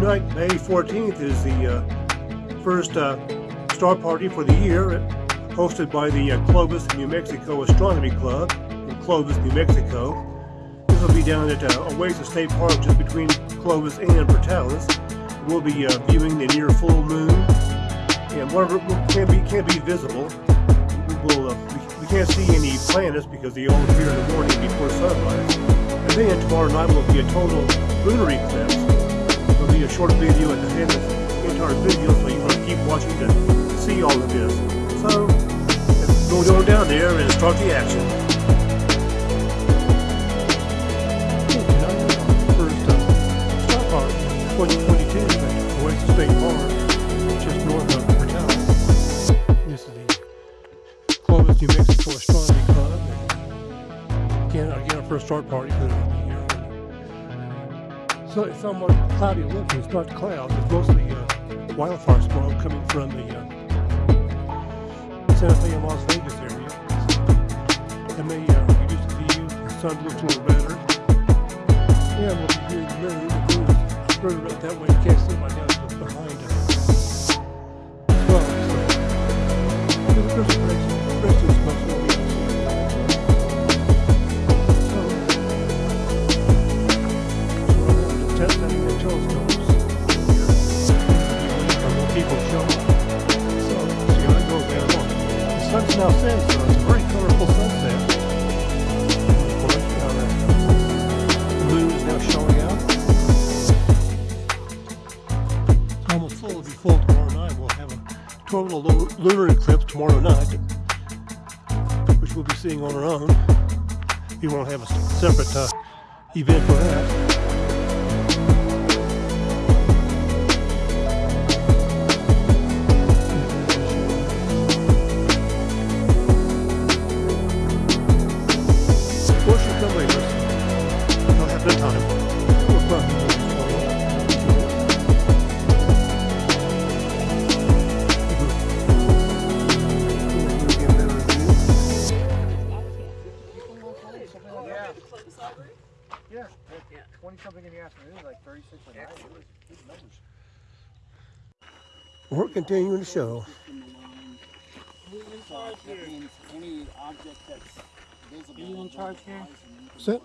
tonight, May 14th, is the uh, first uh, star party for the year, hosted by the uh, Clovis, New Mexico Astronomy Club in Clovis, New Mexico. This will be down at uh, Oasis State Park, just between Clovis and Portales. We'll be uh, viewing the near full moon, and whatever can be can be visible. We will uh, we, we can't see any planets because they all appear in the morning before sunrise. And then tomorrow night will be a total lunar eclipse. Short video at the end of the entire video, so you want to keep watching to see all of this. So, let's go down there and start the action. First uh, Star Park 2022 at Oasis State Park, just north of Portales. This is the Clovis, New Mexico Astronomy Club. And again, again, our first start party for. So it's somewhat cloudy looking. It's not clouds. It's mostly uh, wildfire smoke coming from the uh, Santa Fe and Las Vegas area. That may uh, reduce the view. The sun looks a little better. Yeah, we'll be. The moon is further out that way. You can't see my what's behind us. Well, so, there's, there's a sun's now setting, so it's a very colorful sunset. Of the moon is now showing out. Almost full. It'll full tomorrow night. We'll have a total lunar eclipse tomorrow night, which we'll be seeing on our own. We won't have a separate uh, event for that. I'll the time. We'll probably do it Yeah, twenty something in the afternoon, like thirty-six at night. It was good numbers. We're continuing the show. So that means any object that's visible. you in charge here? Sit.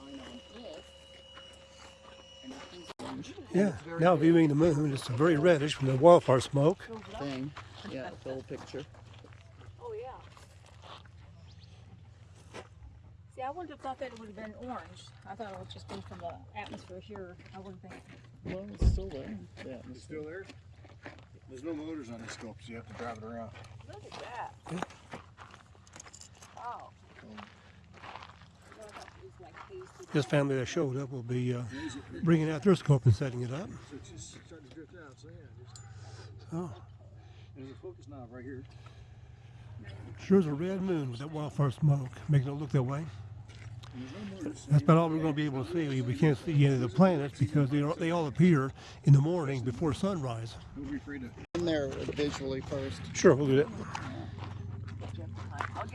Yeah, now viewing the moon, it's very reddish from the wildfire smoke. Thing, yeah, the whole picture. Oh, yeah. See, I wouldn't have thought that it would have been orange. I thought it would just been from the atmosphere here. I wouldn't think. Well, it's still there. Yeah, It's still there? There's no motors on this scope, so you have to drive it around. Look at that. Wow. This family that showed up will be uh, bringing out their scope and setting it up. So it's just starting to drift out, so yeah, just. So, There's a focus knob right here. sure is a red moon with that wildfire smoke, making it look that way. And there's no motors. That's about all we're going to be able to see. We- can't see any of the planets because they, all- they all appear in the morning before sunrise. We'll be free to. in there visually first. Sure, we'll do that.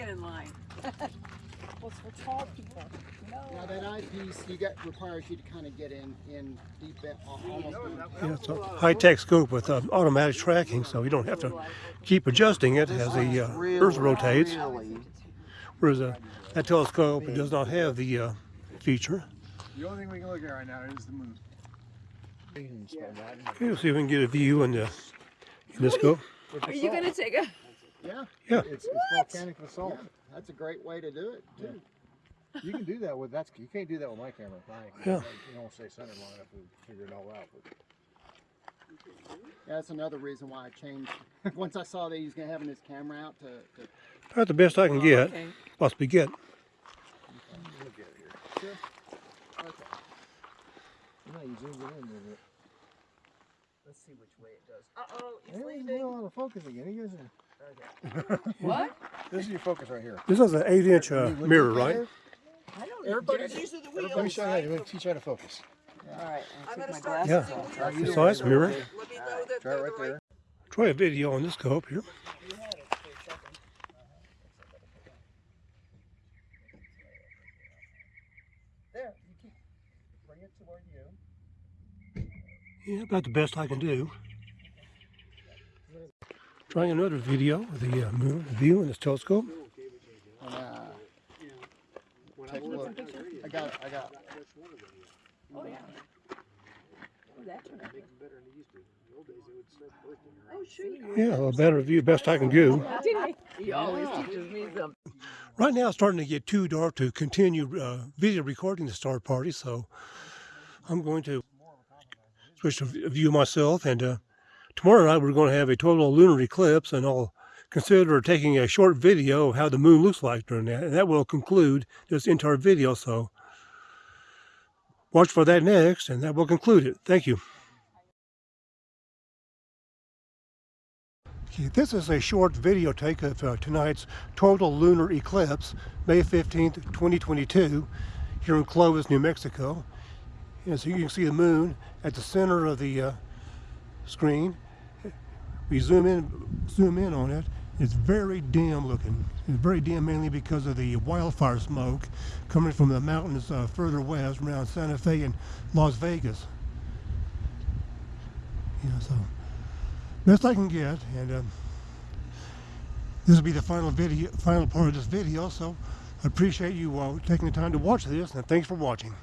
I'll get in line. well, it's for tall people. Now that eyepiece, you get requires you to kind of get in in deep in, al- almost. Yeah, it's a high-tech scope with uh, automatic tracking, so you don't have to keep adjusting it as the uh, Earth rotates. Whereas uh, that telescope it does not have the uh, feature. The only thing we can look at right now is the moon. Okay, we'll see if we can get a view in the in the scope. Are you going to take a? Yeah, Yeah, It's, it's volcanic basalt. that's a great way to do it too. You can do that with that's you can't do that with my camera. Mine, Yeah. You don't stay centered long enough to figure it all out. But Yeah, that's another reason why I changed. Once I saw that he was gonna having his camera out to, to about the best I can get, Okay. possibly get. look at it here. You know, you zoomed it in a little bit. Let's see which way it does. Uh oh, Hey, he's doing out of focus again. He goes, What? this is your focus right here. This is an eight-inch uh, mirror, right? I don't Everybody- These are the Let me show you. how to- teach you how to focus. All right. I'm gonna start glasses using off. yours. You Size mirror. Let me know that Try it right the right there. Try a video on this scope here. there. You keep bring it to where you. Yeah, about the best I can do. Trying another video of the uh, moon view in this telescope. And, uh, take a look. I got it. I got it. Oh, yeah. Yeah, a better view, best I can do. He always teaches me something. Right now, it's starting to get too dark to continue uh, video recording the star party, so I'm going to switch to view myself. And uh, tomorrow night, we're going to have a total lunar eclipse, and I'll consider taking a short video of how the moon looks like during that, and that will conclude this entire video. So watch for that next, and that will conclude it. Thank you. Okay, this is a short video take of uh, tonight's total lunar eclipse, May 15th, 2022, here in Clovis, New Mexico. And so you can see the moon at the center of the uh, screen. We zoom in, zoom in on it. It's very dim looking. It's very dim mainly because of the wildfire smoke coming from the mountains uh, further west around Santa Fe and Las Vegas. Yeah, so best I can get, and um, this will be the final video, final part of this video. So I appreciate you uh, taking the time to watch this, and thanks for watching.